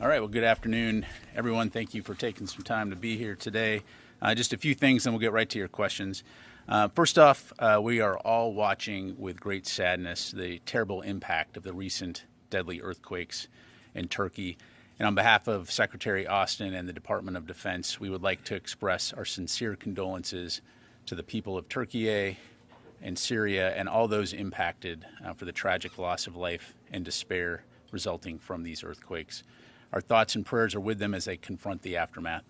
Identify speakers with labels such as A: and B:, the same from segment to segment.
A: All right, well, good afternoon, everyone. Thank you for taking some time to be here today. Uh, just a few things, and we'll get right to your questions. Uh, first off, uh, we are all watching with great sadness the terrible impact of the recent deadly earthquakes in Turkey. And on behalf of Secretary Austin and the Department of Defense, we would like to express our sincere condolences to the people of Turkey and Syria and all those impacted uh, for the tragic loss of life and despair resulting from these earthquakes. Our thoughts and prayers are with them as they confront the aftermath.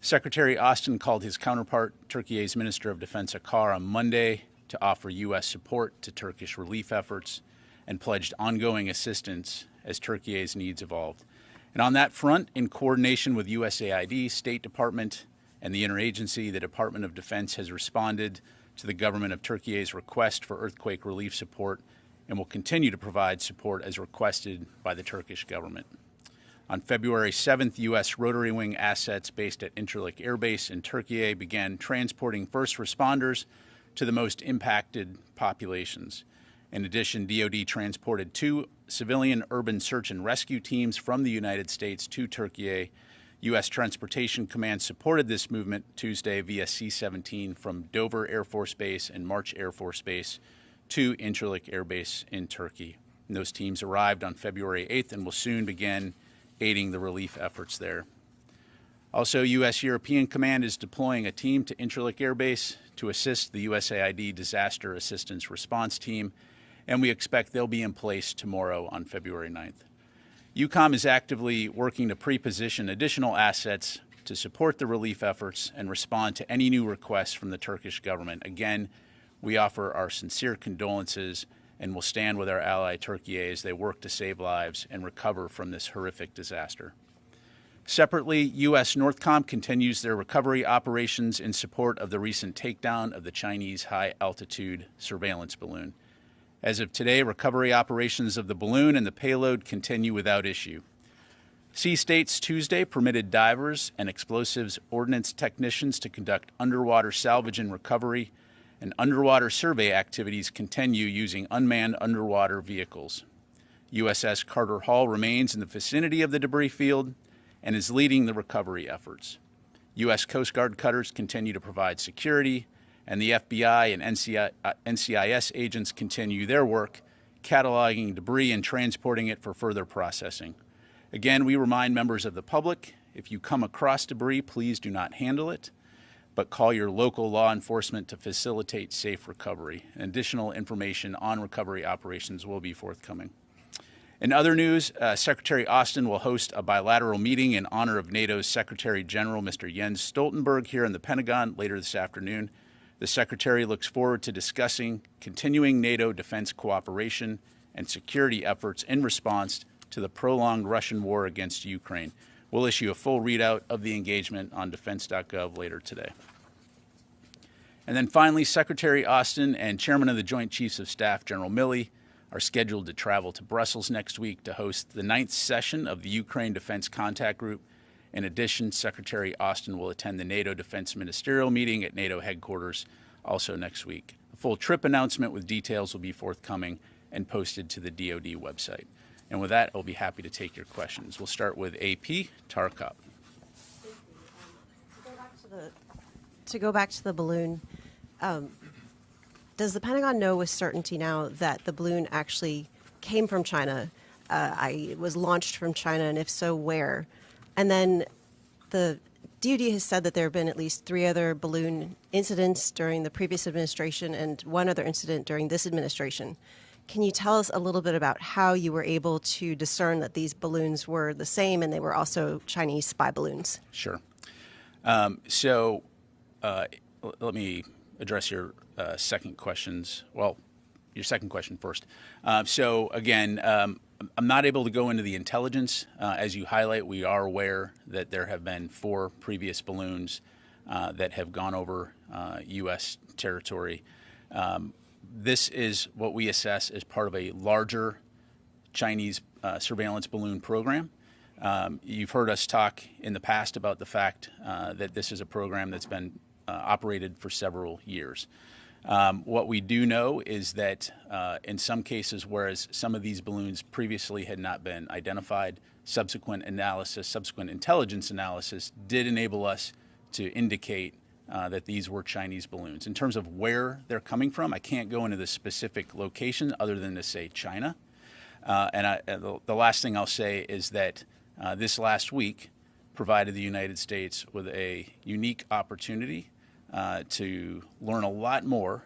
A: Secretary Austin called his counterpart, Turkey's Minister of Defense Akar, on Monday to offer U.S. support to Turkish relief efforts and pledged ongoing assistance as Turkey's needs evolved. And on that front, in coordination with USAID, State Department, and the interagency, the Department of Defense has responded to the government of Turkey's request for earthquake relief support and will continue to provide support as requested by the Turkish government. On February 7th, U.S. rotary wing assets based at Incirlik Air Base in Turkey began transporting first responders to the most impacted populations. In addition, DoD transported two civilian urban search and rescue teams from the United States to Turkey. U.S. Transportation Command supported this movement Tuesday via C 17 from Dover Air Force Base and March Air Force Base to Incirlik Air Base in Turkey. And those teams arrived on February 8th and will soon begin aiding the relief efforts there. Also, U.S. European Command is deploying a team to Incirlik Air Base to assist the USAID Disaster Assistance Response Team, and we expect they'll be in place tomorrow on February 9th. EUCOM is actively working to pre-position additional assets to support the relief efforts and respond to any new requests from the Turkish government. Again, we offer our sincere condolences and will stand with our ally Turkey as they work to save lives and recover from this horrific disaster. Separately, U.S. Northcom continues their recovery operations in support of the recent takedown of the Chinese high altitude surveillance balloon. As of today, recovery operations of the balloon and the payload continue without issue. Sea States Tuesday permitted divers and explosives ordnance technicians to conduct underwater salvage and recovery and underwater survey activities continue using unmanned underwater vehicles. USS Carter Hall remains in the vicinity of the debris field and is leading the recovery efforts. U.S. Coast Guard cutters continue to provide security, and the FBI and NCI, uh, NCIS agents continue their work, cataloging debris and transporting it for further processing. Again, we remind members of the public if you come across debris, please do not handle it but call your local law enforcement to facilitate safe recovery. Additional information on recovery operations will be forthcoming. In other news, uh, Secretary Austin will host a bilateral meeting in honor of NATO's Secretary General, Mr. Jens Stoltenberg, here in the Pentagon later this afternoon. The Secretary looks forward to discussing continuing NATO defense cooperation and security efforts in response to the prolonged Russian war against Ukraine. We'll issue a full readout of the engagement on defense.gov later today. And then finally, Secretary Austin and Chairman of the Joint Chiefs of Staff, General Milley, are scheduled to travel to Brussels next week to host the ninth session of the Ukraine Defense Contact Group. In addition, Secretary Austin will attend the NATO Defense Ministerial meeting at NATO headquarters also next week. A full trip announcement with details will be forthcoming and posted to the DoD website. And with that, I'll be happy to take your questions. We'll start with AP, Tara Kopp.
B: To go back to the balloon, um, does the Pentagon know with certainty now that the balloon actually came from China? Uh, I was launched from China, and if so, where? And then the DoD has said that there have been at least three other balloon incidents during the previous administration and one other incident during this administration. Can you tell us a little bit about how you were able to discern that these balloons were the same and they were also Chinese spy balloons?
A: Sure. Um, so uh, let me address your uh, second questions. Well, your second question first. Uh, so again, um, I'm not able to go into the intelligence. Uh, as you highlight, we are aware that there have been four previous balloons uh, that have gone over U.S. Uh, territory. Um, this is what we assess as part of a larger Chinese uh, surveillance balloon program. Um, you've heard us talk in the past about the fact uh, that this is a program that's been uh, operated for several years. Um, what we do know is that uh, in some cases, whereas some of these balloons previously had not been identified, subsequent analysis, subsequent intelligence analysis did enable us to indicate uh, that these were Chinese balloons. In terms of where they're coming from, I can't go into the specific location other than to say China. Uh, and I, the, the, last thing I'll say is that uh, this last week provided the United States with a unique opportunity uh, to learn a lot more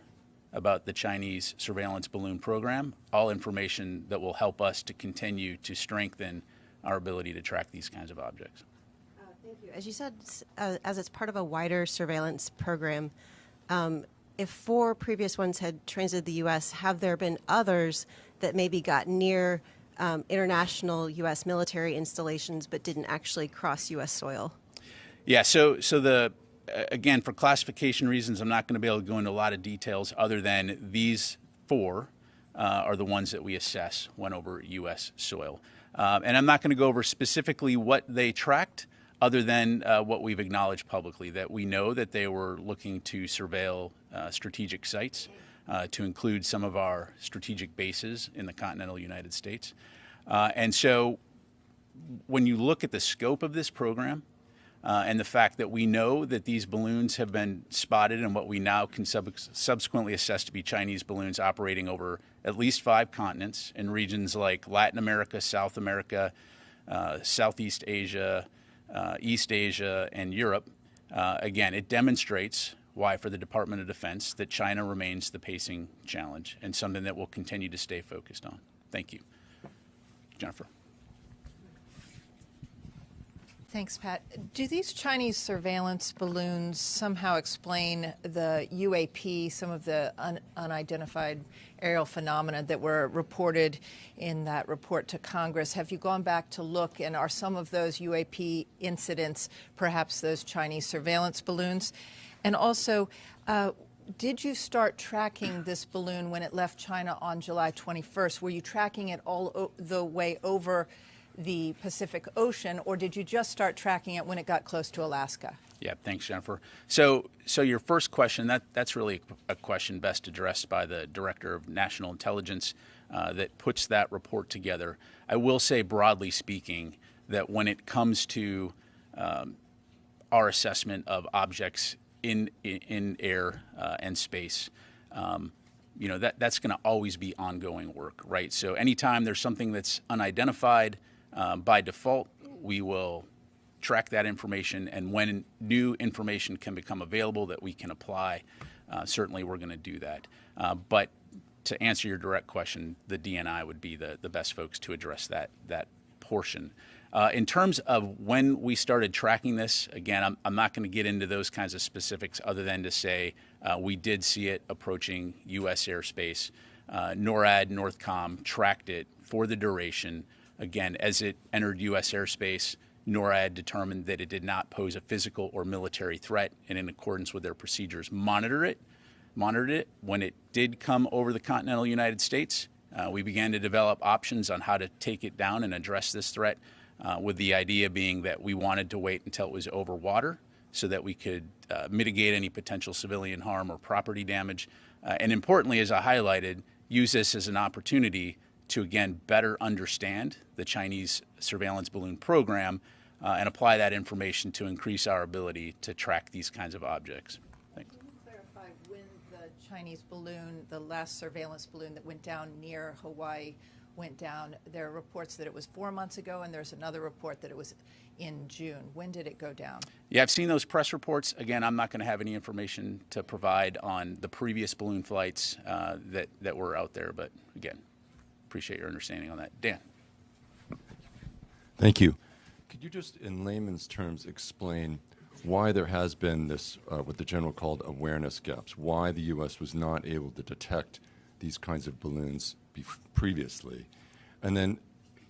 A: about the Chinese surveillance balloon program, all information that will help us to continue to strengthen our ability to track these kinds of objects.
B: Thank you. As you said, uh, as it's part of a wider surveillance program, um, if four previous ones had transited the U.S., have there been others that maybe got near um, international U.S. military installations but didn't actually cross U.S. soil?
A: Yeah, so so the again for classification reasons, I'm not going to be able to go into a lot of details other than these four uh, are the ones that we assess went over U.S. soil, um, and I'm not going to go over specifically what they tracked. Other than uh, what we've acknowledged publicly, that we know that they were looking to surveil uh, strategic sites, uh, to include some of our strategic bases in the continental United States. Uh, and so when you look at the scope of this program uh, and the fact that we know that these balloons have been spotted and what we now can sub subsequently assess to be Chinese balloons operating over at least five continents in regions like Latin America, South America, uh, Southeast Asia, uh, East Asia, and Europe, uh, again, it demonstrates why for the Department of Defense that China remains the pacing challenge and something that we'll continue to stay focused on. Thank you. Jennifer.
C: Thanks, Pat. Do these Chinese surveillance balloons somehow explain the UAP, some of the un unidentified aerial phenomena that were reported in that report to Congress? Have you gone back to look, and are some of those UAP incidents perhaps those Chinese surveillance balloons? And also, uh, did you start tracking this balloon when it left China on July 21st? Were you tracking it all the way over the Pacific Ocean, or did you just start tracking it when it got close to Alaska?
A: Yeah, thanks, Jennifer. So, so your first question that that's really a question best addressed by the Director of National Intelligence uh, that puts that report together. I will say, broadly speaking, that when it comes to um, our assessment of objects in in air uh, and space. Um, you know that that's going to always be ongoing work, right? So anytime there's something that's unidentified, um, by default, we will track that information, and when new information can become available that we can apply, uh, certainly we're going to do that. Uh, but to answer your direct question, the DNI would be the, the best folks to address that that portion. Uh, in terms of when we started tracking this, again, I'm, I'm not going to get into those kinds of specifics other than to say uh, we did see it approaching U.S. airspace. Uh, NORAD, NORTHCOM tracked it for the duration. Again, as it entered U.S. airspace, NORAD determined that it did not pose a physical or military threat, and in accordance with their procedures, monitor it, monitored it. When it did come over the continental United States, uh, we began to develop options on how to take it down and address this threat uh, with the idea being that we wanted to wait until it was over water so that we could uh, mitigate any potential civilian harm or property damage. Uh, and importantly, as I highlighted, use this as an opportunity to again better understand the Chinese surveillance balloon program uh, and apply that information to increase our ability to track these kinds of objects. Thanks.
C: Can you clarify when the Chinese balloon, the last surveillance balloon that went down near Hawaii, went down. There are reports that it was four months ago, and there's another report that it was in June. When did it go down?
A: Yeah, I've seen those press reports. Again, I'm not going to have any information to provide on the previous balloon flights uh, that, that were out there, but again, appreciate your understanding on that. Dan.
D: Thank you. Could you just, in layman's terms, explain why there has been this, uh, what the general called awareness gaps, why the U.S. was not able to detect these kinds of balloons previously? And then,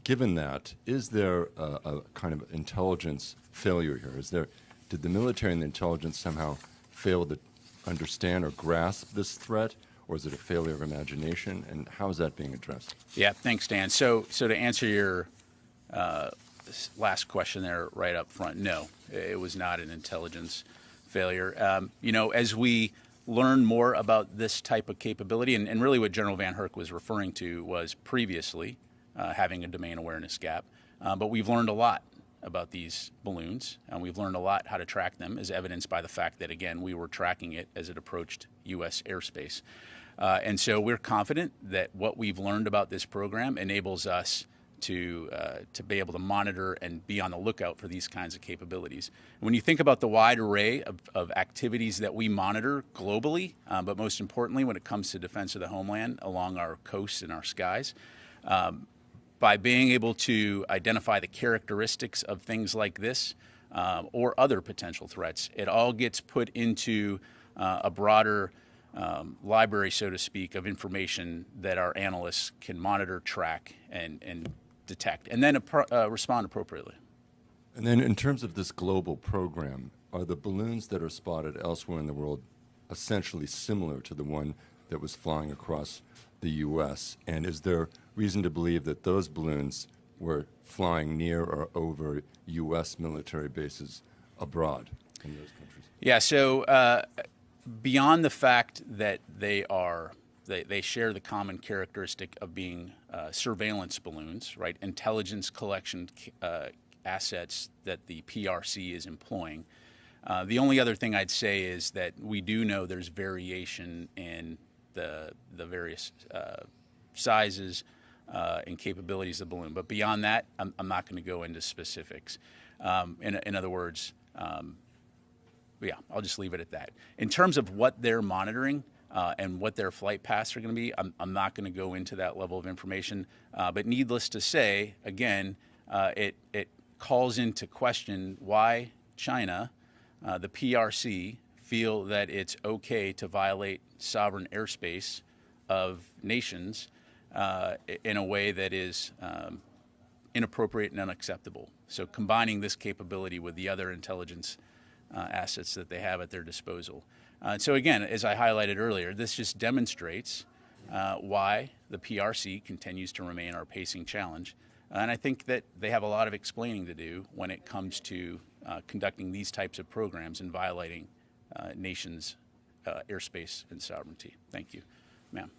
D: given that, is there a, a, kind of intelligence failure here? Is there, did the military and the intelligence somehow fail to understand or grasp this threat? Or is it a failure of imagination? And how is that being addressed?
A: Yeah, thanks, Dan. So, so to answer your uh, last question there right up front, no, it was not an intelligence failure. Um, you know, as we learn more about this type of capability, and, and really what General VanHerck was referring to was previously uh, having a domain awareness gap. Uh, but we've learned a lot about these balloons, and we've learned a lot how to track them, as evidenced by the fact that, again, we were tracking it as it approached U.S. airspace. Uh, and so we're confident that what we've learned about this program enables us to, uh, to be able to monitor and be on the lookout for these kinds of capabilities. When you think about the wide array of, of activities that we monitor globally, uh, but most importantly, when it comes to defense of the homeland along our coasts and our skies, um, by being able to identify the characteristics of things like this uh, or other potential threats, it all gets put into uh, a broader um, library, so to speak, of information that our analysts can monitor, track, and, and detect, and then appro- uh, respond appropriately.
D: And then, in terms of this global program, are the balloons that are spotted elsewhere in the world essentially similar to the one that was flying across the U.S.? And is there reason to believe that those balloons were flying near or over U.S. military bases abroad in those countries?
A: Yeah, so uh, beyond the fact that they are they, they share the common characteristic of being uh, surveillance balloons, right? Intelligence collection uh, assets that the PRC is employing. Uh, the only other thing I'd say is that we do know there's variation in the the various uh, sizes uh, and capabilities of the balloon. But beyond that, I'm, I'm not going to go into specifics. Um, in, in other words, um, yeah, I'll just leave it at that. In terms of what they're monitoring uh, and what their flight paths are going to be, I'm, I'm not going to go into that level of information. Uh, but needless to say, again, uh, it, it calls into question why China, uh, the PRC, feel that it's okay to violate sovereign airspace of nations uh, in a way that is um, inappropriate and unacceptable. So combining this capability with the other intelligence uh, assets that they have at their disposal. Uh, so again, as I highlighted earlier, this just demonstrates uh, why the PRC continues to remain our pacing challenge. And I think that they have a lot of explaining to do when it comes to uh, conducting these types of programs and violating uh, nations' uh, airspace and sovereignty. Thank you, ma'am.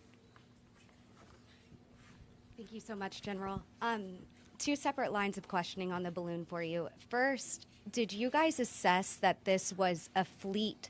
E: Thank you so much, General. Um, two separate lines of questioning on the balloon for you. First, did you guys assess that this was a fleet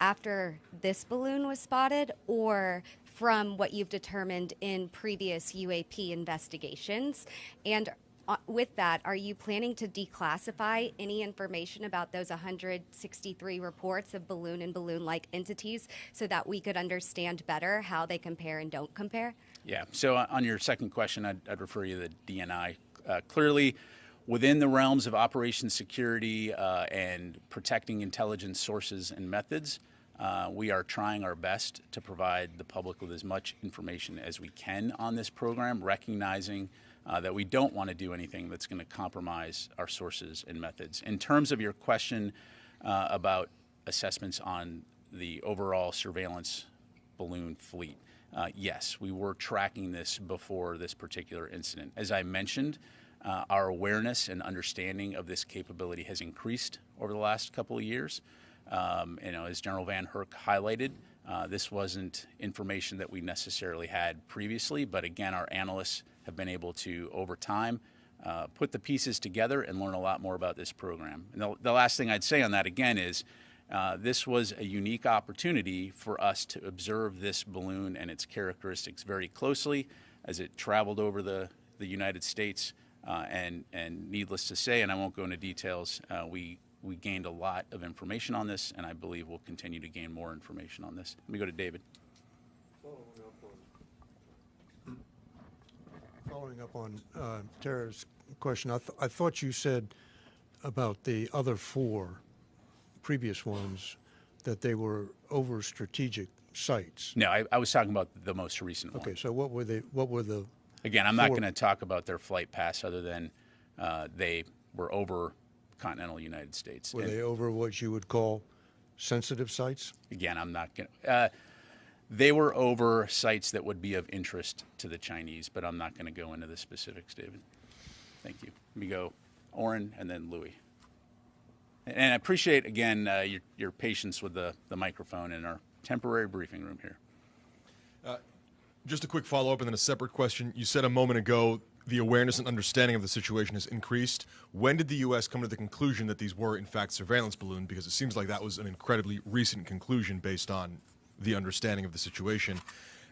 E: after this balloon was spotted, or from what you've determined in previous UAP investigations? And uh, with that, are you planning to declassify any information about those 163 reports of balloon and balloon like entities so that we could understand better how they compare and don't compare?
A: Yeah. So uh, on your second question, I'd, I'd refer you to the DNI. Uh, clearly, within the realms of operations security uh, and protecting intelligence sources and methods, uh, we are trying our best to provide the public with as much information as we can on this program, recognizing uh, that we don't want to do anything that's going to compromise our sources and methods. In terms of your question uh, about assessments on the overall surveillance balloon fleet, uh, yes, we were tracking this before this particular incident. As I mentioned, uh, our awareness and understanding of this capability has increased over the last couple of years. Um, you know, as General VanHerck highlighted, uh, this wasn't information that we necessarily had previously, but again, our analysts have been able to, over time, uh, put the pieces together and learn a lot more about this program. And the, the last thing I'd say on that again is uh, this was a unique opportunity for us to observe this balloon and its characteristics very closely as it traveled over the, the United States. Uh, and, and needless to say, and I won't go into details, uh, we, we gained a lot of information on this, and I believe we'll continue to gain more information on this. Let me go to David.
F: Following up on uh, Tara's question, I, th- I thought you said about the other four previous ones that they were over strategic sites.
A: No, I, I was talking about the most recent one.
F: Okay, so what were they? What were the?
A: Again, I'm not going to talk about their flight paths other than uh, they were over continental United States.
F: Were
A: And
F: they over what you would call sensitive sites?
A: again, I'm not going to. Uh, they were over sites that would be of interest to the Chinese, but I'm not going to go into the specifics, David. Thank you. Let me go, Oren, and then Louis. And I appreciate again uh, your, your patience with the, the microphone in our temporary briefing room here.
G: Just a quick follow up and then a separate question. You said a moment ago the awareness and understanding of the situation has increased. When did the U.S. come to the conclusion that these were, in fact, surveillance balloons? Because it seems like that was an incredibly recent conclusion based on the understanding of the situation.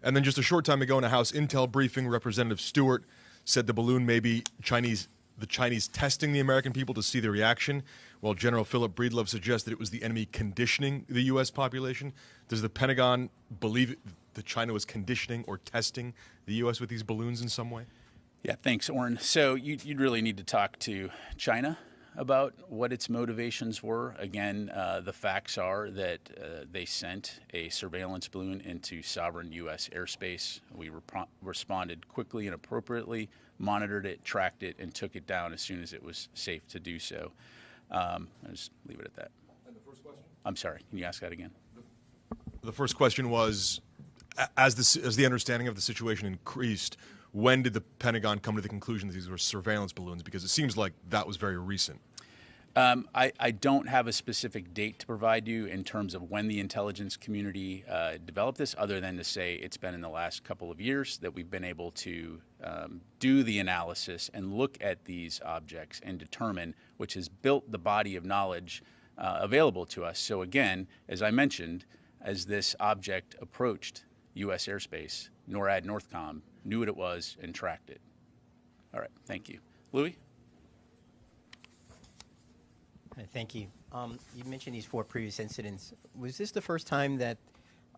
G: And then just a short time ago in a House Intel briefing, Representative Stewart said the balloon may be Chinese, the Chinese testing the American people to see the reaction, while General Philip Breedlove suggests that it was the enemy conditioning the U.S. population. Does the Pentagon believe that China was conditioning or testing the U.S. with these balloons in some way?
A: Yeah, thanks, Oren. So you, would really need to talk to China about what its motivations were. Again, uh, the facts are that uh, they sent a surveillance balloon into sovereign U.S. airspace. We rep- responded quickly and appropriately, monitored it, tracked it, and took it down as soon as it was safe to do so. Um, I'll just leave it at that.
G: And the first question?
A: I'm sorry. Can you ask that again?
G: The first question was, as the as the understanding of the situation increased, when did the Pentagon come to the conclusion that these were surveillance balloons? Because it seems like that was very recent.
A: Um, I, I, don't have a specific date to provide you in terms of when the intelligence community uh, developed this, other than to say it's been in the last couple of years that we've been able to um, do the analysis and look at these objects and determine, which has built the body of knowledge uh, available to us. So, again, as I mentioned, as this object approached U.S. airspace, NORAD Northcom knew what it was and tracked it. All right, thank you. Louis?
H: Thank you. Um, you mentioned these four previous incidents. Was this the first time that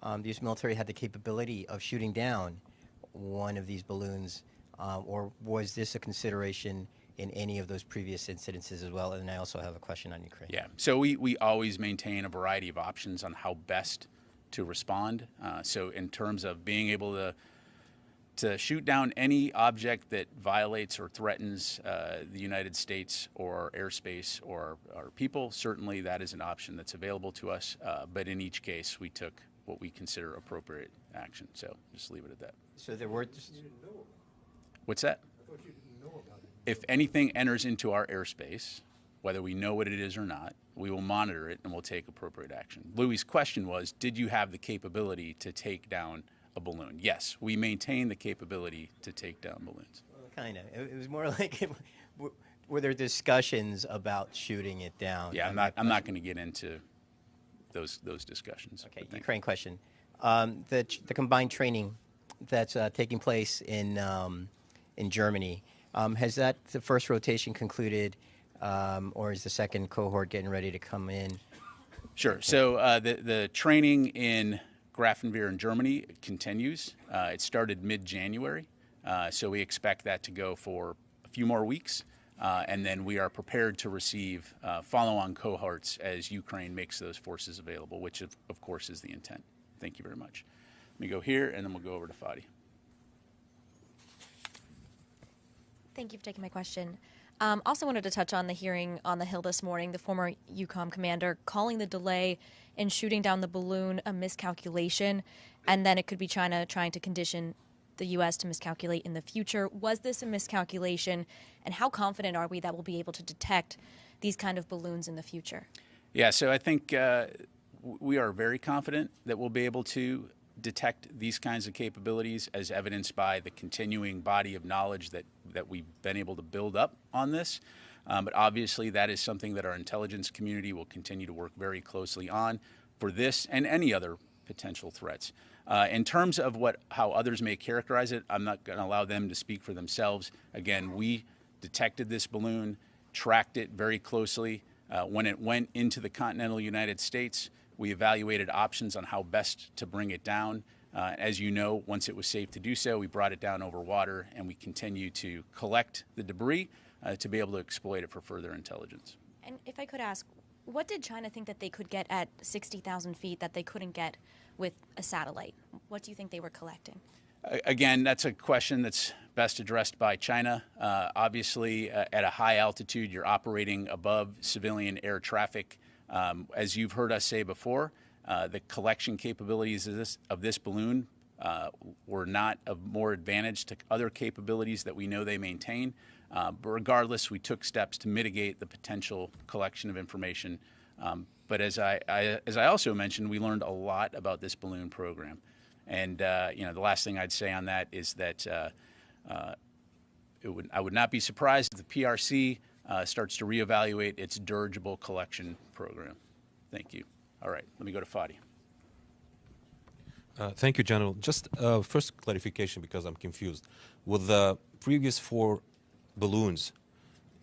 H: um, the U.S. military had the capability of shooting down one of these balloons, uh, or was this a consideration in any of those previous incidences as well? And I also have a question on Ukraine.
A: Yeah. So we, we always maintain a variety of options on how best to respond. Uh, so in terms of being able to to shoot down any object that violates or threatens uh, the United States or airspace or our people, certainly that is an option that's available to us. Uh, but in each case, we took what we consider appropriate action. So just leave it at that.
H: So there were.
A: What's that? If anything enters into our airspace, whether we know what it is or not, we will monitor it and we'll take appropriate action. Louis' question was Did you have the capability to take down a balloon. Yes, we maintain the capability to take down balloons.
H: Kind of. It, was more like, it, were, there discussions about shooting it down?
A: Yeah, I'm not. I'm not going to get into those those discussions.
H: Okay, Ukraine question. Um, the the combined training that's uh, taking place in um, in Germany um, has that the first rotation concluded, um, or is the second cohort getting ready to come in?
A: Sure. So uh, the the training in Grafenwehr in Germany continues. Uh, it started mid-January, uh, so we expect that to go for a few more weeks, uh, and then we are prepared to receive uh, follow-on cohorts as Ukraine makes those forces available, which of, of, course is the intent. Thank you very much. Let me go here, and then we'll go over to Fadi.
I: Thank you for taking my question. Um, also wanted to touch on the hearing on the Hill this morning. The former EUCOM commander calling the delay in shooting down the balloon a miscalculation, and then it could be China trying to condition the U.S. to miscalculate in the future. Was this a miscalculation, and how confident are we that we'll be able to detect these kind of balloons in the future?
A: Yeah, so I think uh, we are very confident that we'll be able to detect these kinds of capabilities as evidenced by the continuing body of knowledge that, that we've been able to build up on this. Um, but obviously, that is something that our intelligence community will continue to work very closely on for this and any other potential threats. Uh, in terms of what how others may characterize it, I'm not going to allow them to speak for themselves. Again, we detected this balloon, tracked it very closely. Uh, when it went into the continental United States, we evaluated options on how best to bring it down. Uh, as you know, once it was safe to do so, we brought it down over water and we continue to collect the debris uh, to be able to exploit it for further intelligence.
I: And if I could ask, what did China think that they could get at 60,000 feet that they couldn't get with a satellite? What do you think they were collecting?
A: Again, that's a question that's best addressed by China. Uh, obviously, uh, at a high altitude, you're operating above civilian air traffic. Um, as you've heard us say before, uh, the collection capabilities of this, of this balloon uh, were not of more advantage to other capabilities that we know they maintain. Uh, but regardless, we took steps to mitigate the potential collection of information Um, but as I, I, as I also mentioned, we learned a lot about this balloon program. And, uh, you know, the last thing I'd say on that is that uh, uh, it would, I would not be surprised if the PRC uh, starts to reevaluate its dirigible collection program. Thank you. All right, let me go to Fadi.
J: Uh, thank you, General. Just uh, first clarification because I'm confused. With the previous four balloons,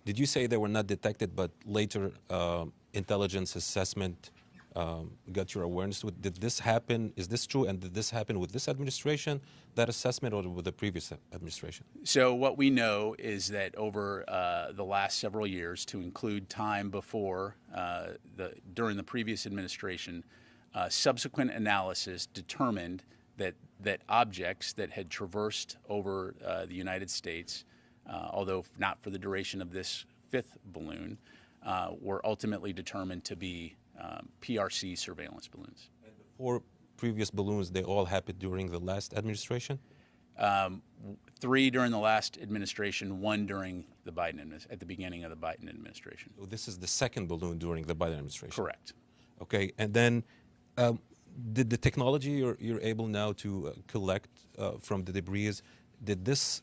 J: did you say they were not detected, but later uh, intelligence assessment um, got your awareness? Did this happen? Is this true? And did this happen with this administration, that assessment, or with the previous administration?
A: So what we know is that over uh, the last several years, to include time before uh, the during the previous administration, uh, subsequent analysis determined that that objects that had traversed over uh, the United States, although not for the duration of this fifth balloon, uh, were ultimately determined to be um, PRC surveillance balloons.
J: Four previous balloons, they all happened during the last administration?
A: Um, three during the last administration, one during the Biden at the beginning of the Biden administration.
J: So this is the second balloon during the Biden administration?
A: Correct.
J: Okay, and then um, did the technology you're, you're able now to uh, collect uh, from the debris, did this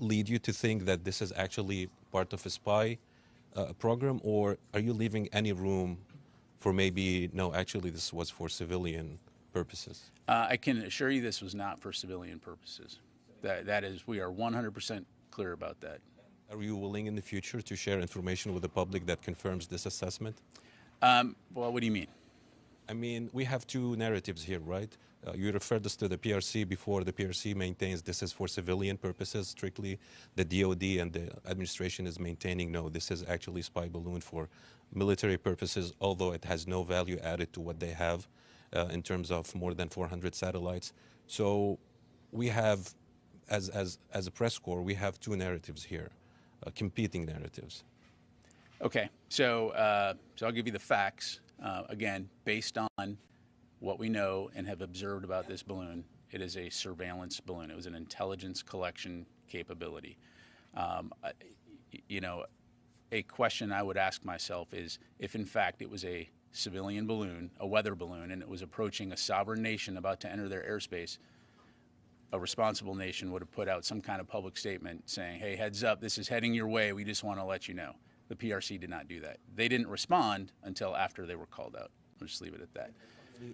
J: lead you to think that this is actually part of a spy uh, program, or are you leaving any room for maybe, no, actually this was for civilian purposes?
A: Uh, I can assure you this was not for civilian purposes. That, that is, we are 100% clear about that.
J: Are you willing in the future to share information with the public that confirms this assessment?
A: Um, well, what do you mean?
J: I mean, we have two narratives here, right? Uh, you referred us to the PRC before. The PRC maintains this is for civilian purposes strictly. The DoD and the administration is maintaining no, this is actually spy balloon for military purposes, although it has no value added to what they have uh, in terms of more than 400 satellites. So we have, as, as, as a press corps, we have two narratives here, uh, competing narratives.
A: Okay, so, uh, so I'll give you the facts. Uh, again, based on what we know and have observed about this balloon, it is a surveillance balloon. It was an intelligence collection capability. Um, you know, a question I would ask myself is if, in fact, it was a civilian balloon, a weather balloon, and it was approaching a sovereign nation about to enter their airspace, a responsible nation would have put out some kind of public statement saying, hey, heads up, this is heading your way. We just want to let you know. The PRC did not do that. They didn't respond until after they were called out. I'll just leave it at that.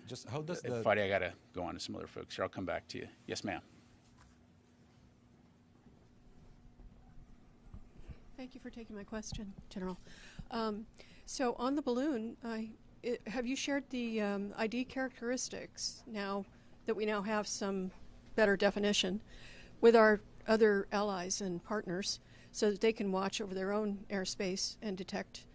J: Just how does
A: Uh,
J: the
A: Fadi, I got to go on to some other folks here. I'll come back to you. Yes, ma'am.
K: Thank you for taking my question, General. Um, so on the balloon, I, it, have you shared the um, ID characteristics now that we now have some better definition with our other allies and partners so that they can watch over their own airspace and detect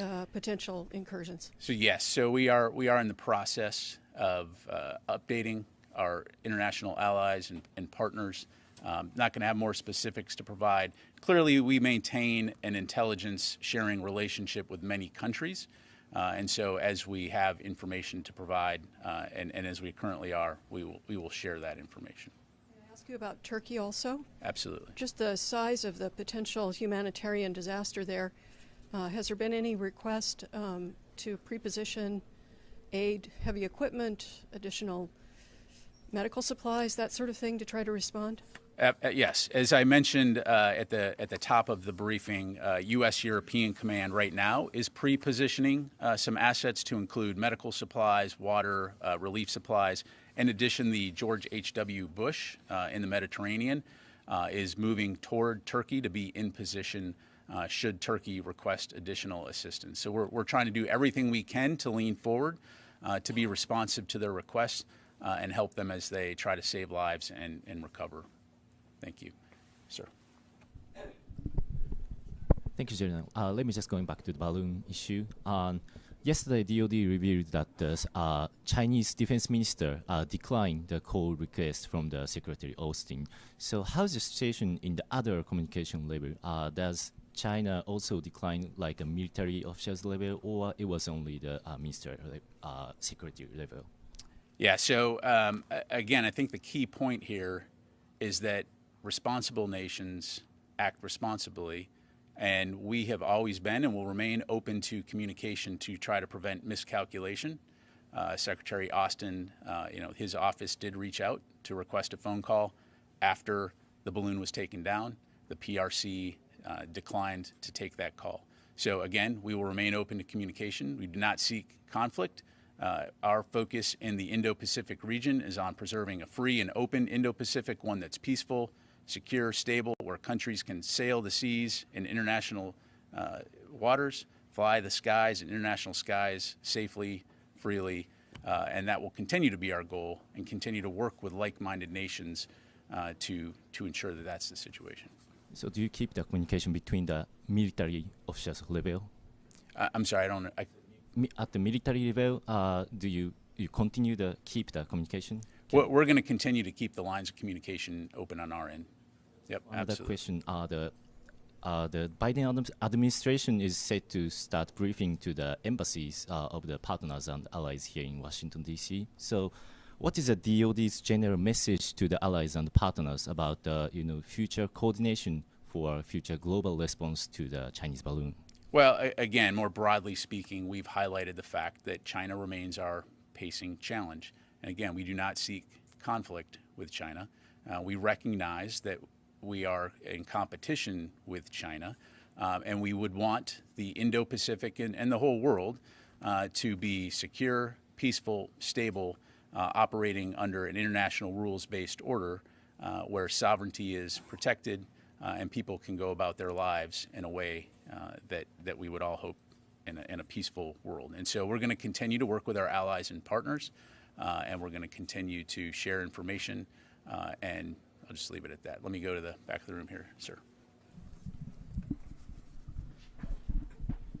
K: uh, potential incursions?
A: So yes, so we are we are in the process of uh, updating our international allies and, and partners. Um, not going to have more specifics to provide. Clearly, we maintain an intelligence sharing relationship with many countries, uh, and so as we have information to provide, uh, and, and as we currently are, we will we will share that information.
K: Can I ask you about Turkey also?
A: Absolutely.
K: Just the size of the potential humanitarian disaster there. Uh, has there been any request um, to preposition aid, heavy equipment, additional medical supplies, that sort of thing, to try to respond?
A: Uh, uh, yes, as I mentioned uh, at the at the top of the briefing, uh, U.S. European Command right now is pre-positioning uh, some assets to include medical supplies, water, uh, relief supplies. In addition, the George H.W. Bush uh, in the Mediterranean uh, is moving toward Turkey to be in position uh, should Turkey request additional assistance. So we're we're trying to do everything we can to lean forward, uh, to be responsive to their requests, uh, and help them as they try to save lives and, and recover. Thank you, sir.
L: Thank you, General. Uh, let me just going back to the balloon issue. Um, yesterday, DoD revealed that the uh, Chinese defense minister uh, declined the call request from the Secretary Austin. So, how's the situation in the other communication level? Does China also declined like a military officials level, or it was only the uh, minister uh, secretary level?
A: Yeah. So um, again, I think the key point here is that responsible nations act responsibly, And we have always been and will remain open to communication to try to prevent miscalculation. Uh, Secretary Austin, uh, you know, his office did reach out to request a phone call after the balloon was taken down. The PRC uh, declined to take that call. So again, we will remain open to communication. We do not seek conflict. Uh, our focus in the Indo-Pacific region is on preserving a free and open Indo-Pacific, one that's peaceful, secure, stable, where countries can sail the seas in international uh, waters, fly the skies in international skies safely, freely, uh, and that will continue to be our goal and continue to work with like-minded nations uh, to, to ensure that that's the situation.
L: So do you keep the communication between the military officers level?
A: Uh, I'm sorry, I don't. I,
L: At the military level, uh, do you you continue to keep the communication?
A: we're we're going to continue to keep the lines of communication open on our end. Yep,
L: Another
A: absolutely.
L: question: uh, the uh, the Biden administration is set to start briefing to the embassies uh, of the partners and allies here in Washington D.C. So, what is the DoD's general message to the allies and partners about the you know future coordination for future global response to the Chinese balloon?
A: Well, again, more broadly speaking, we've highlighted the fact that China remains our pacing challenge. And again, we do not seek conflict with China. Uh, we recognize that we are in competition with China, um, and we would want the Indo Pacific and, and the whole world uh, to be secure, peaceful, stable, uh, operating under an international rules based order uh, where sovereignty is protected uh, and people can go about their lives in a way uh, that, that we would all hope in a, in a peaceful world. And so we're going to continue to work with our allies and partners, uh, and we're going to continue to share information. And I'll just leave it at that. Let me go to the back of the room here, sir.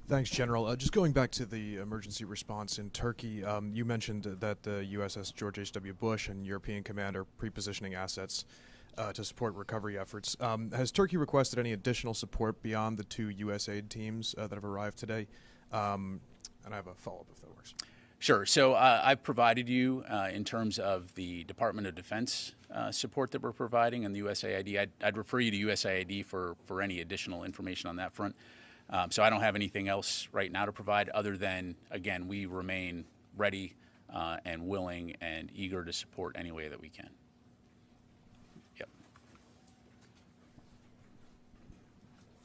M: Thanks, General. Uh, just going back to the emergency response in Turkey, um, you mentioned that the USS George H.W. Bush and European Command are pre-positioning assets uh, to support recovery efforts. Um, has Turkey requested any additional support beyond the two USAID teams uh, that have arrived today? Um, and I have a follow-up if that works.
A: Sure. So uh, I've provided you uh, in terms of the Department of Defense uh, support that we're providing and the USAID. I'd, I'd refer you to USAID for, for any additional information on that front. Um, so I don't have anything else right now to provide other than, again, we remain ready uh, and willing and eager to support any way that we can. Yep.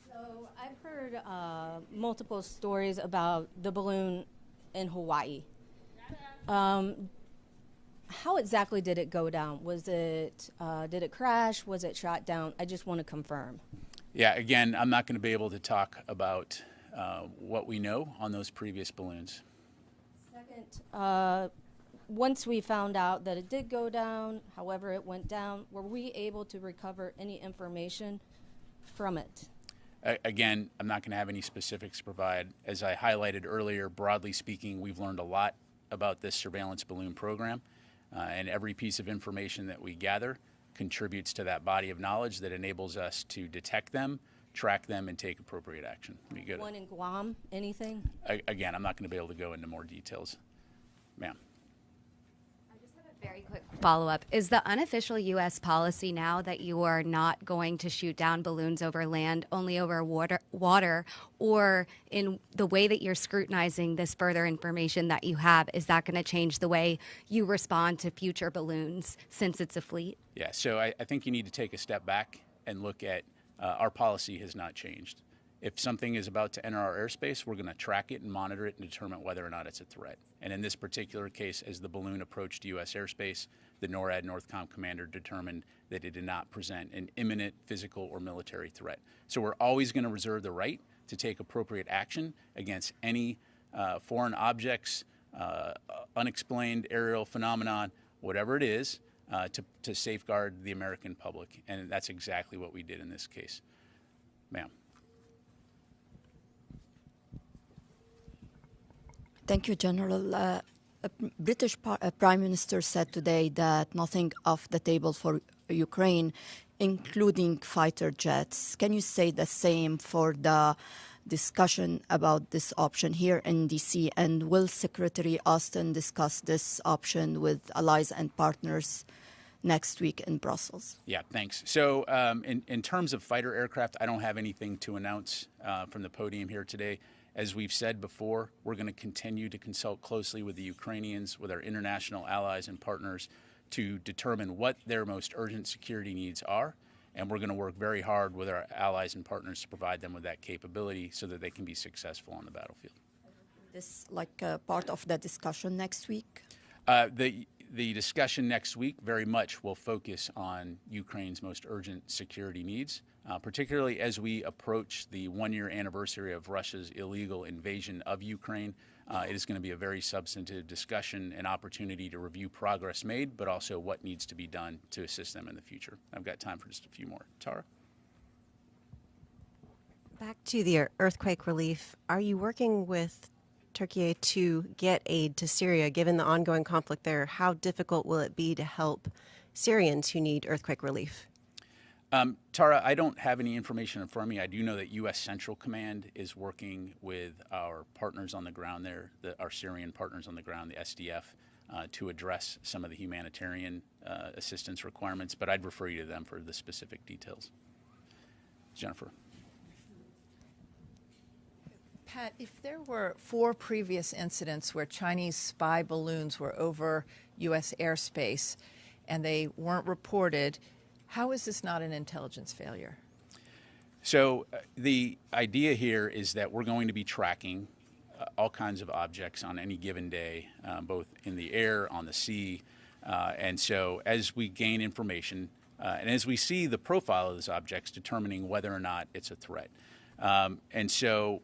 N: So I've heard uh, multiple stories about the balloon in Hawaii. Um, how exactly did it go down? Was it uh, did it crash? Was it shot down? I just want to confirm.
A: Yeah, again, I'm not going to be able to talk about uh, what we know on those previous balloons.
N: Second, uh, once we found out that it did go down, however it went down, were we able to recover any information from it?
A: A- Again, I'm not going to have any specifics to provide. As I highlighted earlier, broadly speaking, we've learned a lot about this surveillance balloon program, uh, and every piece of information that we gather contributes to that body of knowledge that enables us to detect them, track them, and take appropriate action.
N: One in Guam, anything?
A: a- again, I'm not going to be able to go into more details. Ma'am.
E: Very quick follow up. Is the unofficial U.S. policy now that you are not going to shoot down balloons over land, only over water, water, or in the way that you're scrutinizing this further information that you have, is that going to change the way you respond to future balloons since it's a fleet?
A: Yeah, so I, I think you need to take a step back and look at uh, our policy has not changed. If something is about to enter our airspace, we're going to track it and monitor it and determine whether or not it's a threat. And in this particular case, as the balloon approached U.S. airspace, the NORAD Northcom commander determined that it did not present an imminent physical or military threat. So we're always going to reserve the right to take appropriate action against any uh, foreign objects, uh, unexplained aerial phenomenon, whatever it is, uh, to, to safeguard the American public. And that's exactly what we did in this case. Ma'am.
O: Thank you, General. Uh, British Prime Minister said today that nothing off the table for Ukraine, including fighter jets. Can you say the same for the discussion about this option here in DC? And will Secretary Austin discuss this option with allies and partners next week in Brussels?
A: Yeah, thanks. So, um, in, in terms of fighter aircraft, I don't have anything to announce uh, from the podium here today. As we've said before, we're going to continue to consult closely with the Ukrainians, with our international allies and partners to determine what their most urgent security needs are. And we're going to work very hard with our allies and partners to provide them with that capability so that they can be successful on the battlefield.
O: This like uh, part of the discussion next week?
A: Uh, the the discussion next week very much will focus on Ukraine's most urgent security needs, uh, particularly as we approach the one year anniversary of Russia's illegal invasion of Ukraine. Uh, it is going to be a very substantive discussion and opportunity to review progress made, but also what needs to be done to assist them in the future. I've got time for just a few more. Tara?
B: Back to the earthquake relief. Are you working with Turkey to get aid to Syria, given the ongoing conflict there? How difficult will it be to help Syrians who need earthquake relief?
A: Um, Tara, I don't have any information in front of me. I do know that U.S. Central Command is working with our partners on the ground there, the, our Syrian partners on the ground, the SDF, uh, to address some of the humanitarian uh, assistance requirements, but I'd refer you to them for the specific details. Jennifer.
C: Pat, if there were four previous incidents where Chinese spy balloons were over U.S. airspace and they weren't reported, how is this not an intelligence failure?
A: So, uh, the idea here is that we're going to be tracking uh, all kinds of objects on any given day, uh, both in the air, on the sea. Uh, and so, as we gain information uh, and as we see the profile of those objects, determining whether or not it's a threat. Um, and so,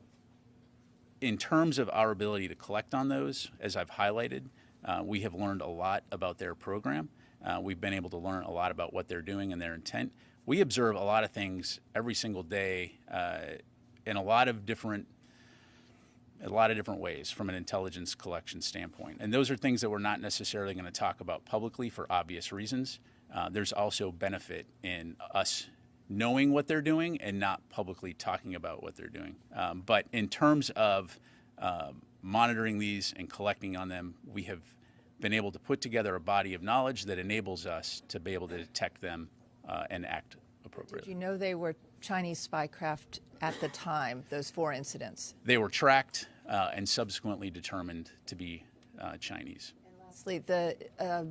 A: in terms of our ability to collect on those, as I've highlighted, uh, we have learned a lot about their program. Uh, we've been able to learn a lot about what they're doing and their intent. We observe a lot of things every single day uh, in a lot of different a lot of different ways from an intelligence collection standpoint. And those are things that we're not necessarily going to talk about publicly for obvious reasons. Uh, there's also benefit in us knowing what they're doing and not publicly talking about what they're doing. Um, but in terms of uh, monitoring these and collecting on them, we have been able to put together a body of knowledge that enables us to be able to detect them uh, and act appropriately.
C: Did you know they were Chinese spy craft at the time, those four incidents?
A: They were tracked uh, and subsequently determined to be uh, Chinese.
C: And lastly, the, uh,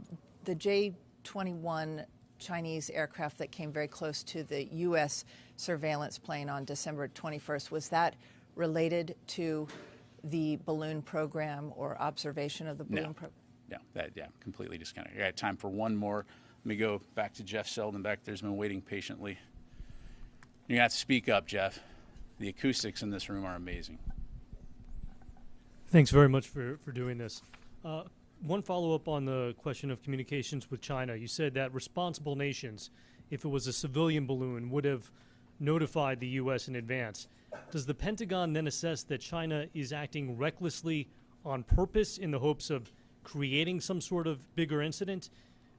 C: the J 21 Chinese aircraft that came very close to the U.S. surveillance plane on December 21st, was that related to the balloon program or observation of the balloon
A: no.
C: program?
A: No, that, yeah, completely discounted. I got time for one more. Let me go back to Jeff Seldin back there's been waiting patiently. You have to speak up, Jeff. The acoustics in this room are amazing.
P: Thanks very much for, for doing this. Uh, one follow up on the question of communications with China. You said that responsible nations, if it was a civilian balloon, would have notified the U.S. in advance. Does the Pentagon then assess that China is acting recklessly on purpose in the hopes of creating some sort of bigger incident?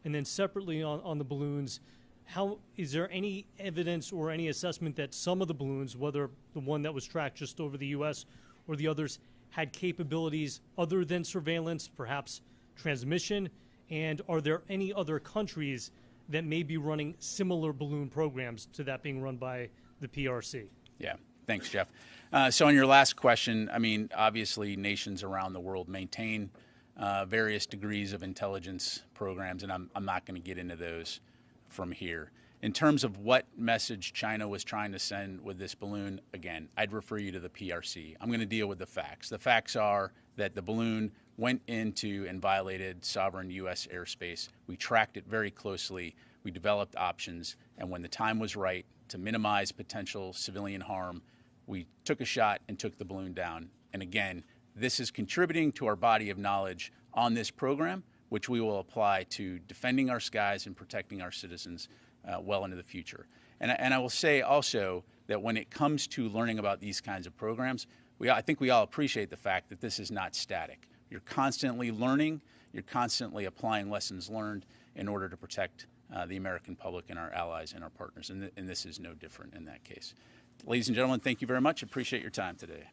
P: And then separately on, on the balloons, how is there any evidence or any assessment that some of the balloons, whether the one that was tracked just over the U.S. or the others, had capabilities other than surveillance, perhaps transmission? And are there any other countries that may be running similar balloon programs to that being run by the PRC?
A: Yeah, thanks, Jeff. Uh, so, on your last question, I mean, obviously, nations around the world maintain uh, various degrees of intelligence programs, and I'm, I'm not going to get into those from here. In terms of what message China was trying to send with this balloon, again, I'd refer you to the PRC. I'm going to deal with the facts. The facts are that the balloon went into and violated sovereign U.S. airspace. We tracked it very closely. We developed options, and when the time was right to minimize potential civilian harm, we took a shot and took the balloon down. And again, this is contributing to our body of knowledge on this program, which we will apply to defending our skies and protecting our citizens uh, well into the future. And, and I will say also that when it comes to learning about these kinds of programs, we, I think we all appreciate the fact that this is not static. You're constantly learning, you're constantly applying lessons learned in order to protect uh, the American public and our allies and our partners. And, th- and this is no different in that case. Ladies and gentlemen, thank you very much. Appreciate your time today.